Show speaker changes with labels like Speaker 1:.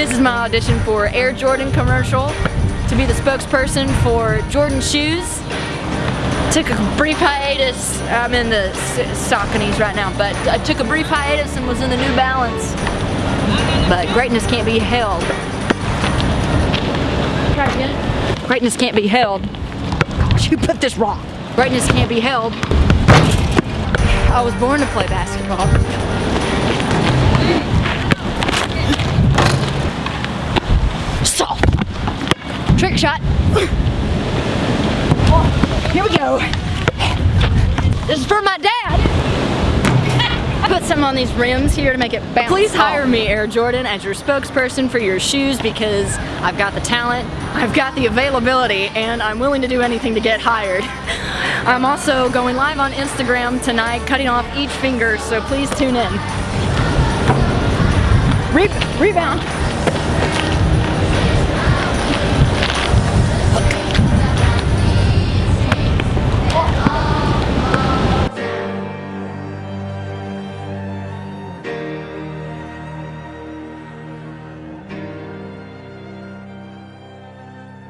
Speaker 1: This is my audition for Air Jordan commercial to be the spokesperson for Jordan shoes. Took a brief hiatus. I'm in the Sauconys right now, but I took a brief hiatus and was in the New Balance. But greatness can't be held. Greatness can't be held. You put this wrong. Greatness can't be held. I was born to play basketball. Shot. Here we go. This is for my dad. I put some on these rims here to make it bounce. Please hire me, Air Jordan, as your spokesperson for your shoes because I've got the talent, I've got the availability, and I'm willing to do anything to get hired. I'm also going live on Instagram tonight, cutting off each finger, so please tune in. Re rebound.